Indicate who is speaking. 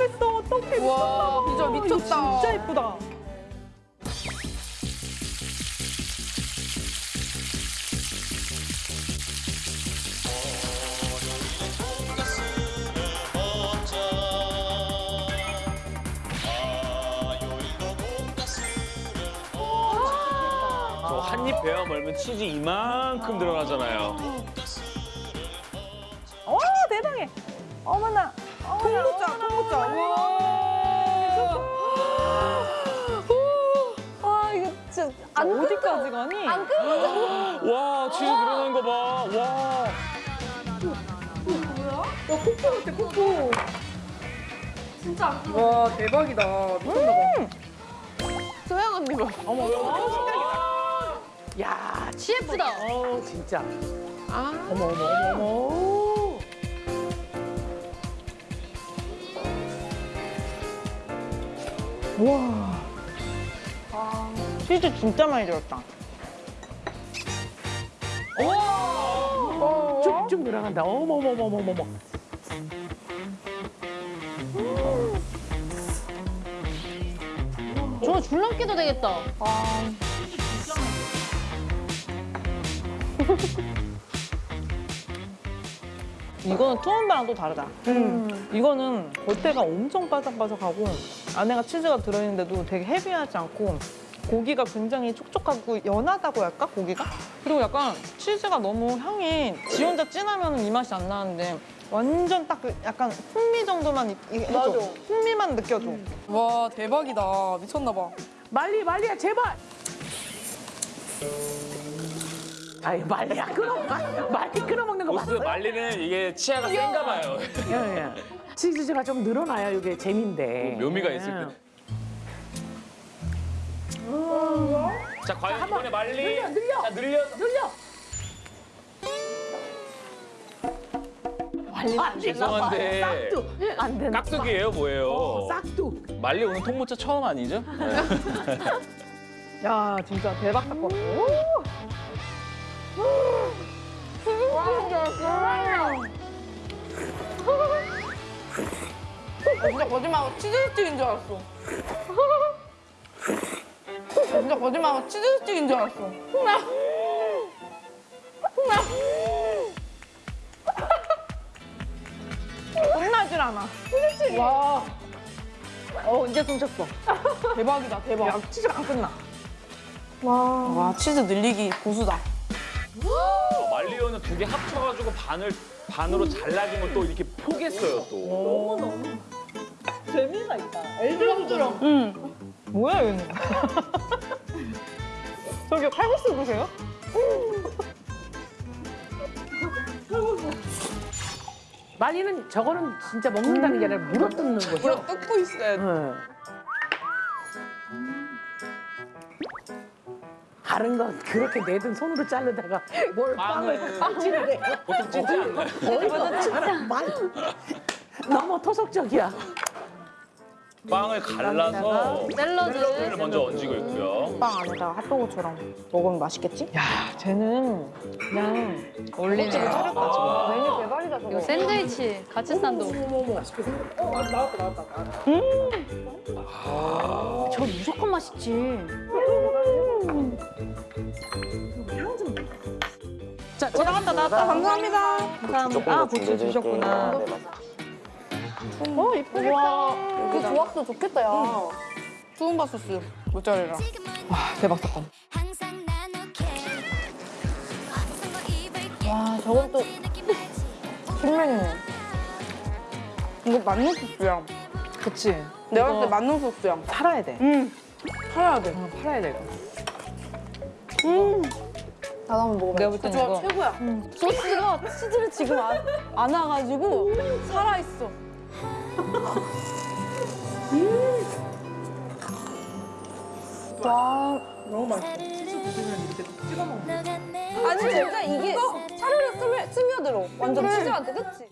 Speaker 1: 뺐어. 어떡해.
Speaker 2: 와. 비주얼
Speaker 1: 이거
Speaker 2: 미쳤다.
Speaker 1: 진짜 예쁘다.
Speaker 3: 저한입 베어 멀면 치즈 이만큼 들어가잖아요.
Speaker 1: 와, 대단해. 어머나.
Speaker 2: 통모짜, 통모짜.
Speaker 4: 와 이거 진짜 안
Speaker 1: 어디까지 가니?
Speaker 4: 안 끊어져.
Speaker 3: 와 치즈 들어가는 거 봐. 와.
Speaker 2: 와, 대박이다. 미쳤나 봐.
Speaker 4: 소영 언니 봐.
Speaker 1: 어머,
Speaker 5: 야,
Speaker 4: CF다.
Speaker 5: 어 진짜.
Speaker 4: 아.
Speaker 5: 어머 어머 어머 어머.
Speaker 1: 치즈 진짜 많이 들었다.
Speaker 5: 쭉쭉 늘어간다. 어머 어머 어머 어머 어머.
Speaker 4: 저 줄넘기도 되겠다.
Speaker 1: 이거는 투움바랑 또 다르다. 이거는 겉에가 엄청 바삭바삭하고 안에가 치즈가 들어있는데도 되게 헤비하지 않고 고기가 굉장히 촉촉하고 연하다고 할까 고기가? 그리고 약간 치즈가 너무 향이 지 혼자 진하면 이 맛이 안 나는데 완전 딱 그 약간 풍미 정도만 해줘. 풍미만 느껴줘.
Speaker 2: 와, 대박이다. 미쳤나 봐.
Speaker 5: 말리 말리야 제발. 아이 말리야 끊어 말리 끊어 먹는 거
Speaker 3: 보스
Speaker 5: 봤어요?
Speaker 3: 말리는 이게 치아가 센가 봐요.
Speaker 5: 예, 예. 치즈가 좀 늘어나야 이게 재미인데.
Speaker 3: 묘미가 있을 때. 자 과연 이번에 말리.
Speaker 5: 늘려, 늘려.
Speaker 3: 자 늘려.
Speaker 5: 늘려. 말리
Speaker 3: 죄송한데
Speaker 5: 싹두 안 된다.
Speaker 3: 깍두기예요 뭐예요?
Speaker 5: 어, 싹두.
Speaker 3: 말리 오늘 통모짜 처음 아니죠?
Speaker 1: 야 진짜 대박 사건.
Speaker 2: 나 진짜 거짓말하고 치즈 스틱인 줄 알았어. 나 진짜 거짓말하고 치즈 스틱인 줄 알았어.
Speaker 1: 끝나질 않아.
Speaker 2: 와,
Speaker 1: 어 이제 숨 쳤어.
Speaker 2: 대박이다, 대박.
Speaker 1: 야 치즈가 안 끝나.
Speaker 2: 와, 치즈 늘리기 고수다.
Speaker 3: 말리오는 두 개 합쳐가지고 반을 반으로 잘라진 걸 또 이렇게 포겠어요 또.
Speaker 1: 재미가 있다. 엘드로처럼.
Speaker 2: 응.
Speaker 1: 뭐야 얘는? 저기 칼국수 보세요?
Speaker 5: 말리는 저거는 진짜 먹는다는 게 아니라 물어 뜯는 거죠.
Speaker 2: 물어 뜯고 있어야 돼.
Speaker 5: 다른 건 그렇게 내든 손으로 자르다가 뭘 빵을 해.
Speaker 3: 보통 찢지 않나요?
Speaker 5: 어이가 말 너무 토속적이야.
Speaker 3: 빵을 갈라서
Speaker 4: 샐러드.
Speaker 3: 를 먼저 얹고 있고요.
Speaker 4: 빵 안에다가 핫도그처럼 먹으면 맛있겠지?
Speaker 1: 야 쟤는 그냥
Speaker 4: 올리네.
Speaker 1: 차렸다
Speaker 4: 메뉴 대박 이거 샌드위치 같이 싼도. 저 무조건 맛있지.
Speaker 1: 자, 저 나갔다 나갔다.
Speaker 2: 감사합니다.
Speaker 1: 감사합니다. 아, 고추 주셨구나. 어, 이쁘겠다.
Speaker 4: 그 조합도 좋겠다 야.
Speaker 2: 투움바 소스 모짜렐라.
Speaker 1: 와, 대박 사건.
Speaker 4: 와 저건 또 신메뉴네.
Speaker 2: 이거 만능 소스야.
Speaker 1: 그치.
Speaker 2: 내가 봤을 때 만능 소스야.
Speaker 1: 팔아야 돼.
Speaker 2: 응. 팔아야 돼.
Speaker 1: 어, 팔아야 돼, 이거.
Speaker 4: 나도 한번 먹어봐.
Speaker 1: 내가 볼땐
Speaker 2: 좋아,
Speaker 1: 이거.
Speaker 2: 최고야.
Speaker 4: 소스가 치즈를 지금 안, 안 와가지고 살아있어. 와.
Speaker 2: 너무 맛있어.
Speaker 4: 아니 진짜 이게 차르르 스며, 스며들어. 완전 치즈한테 그치?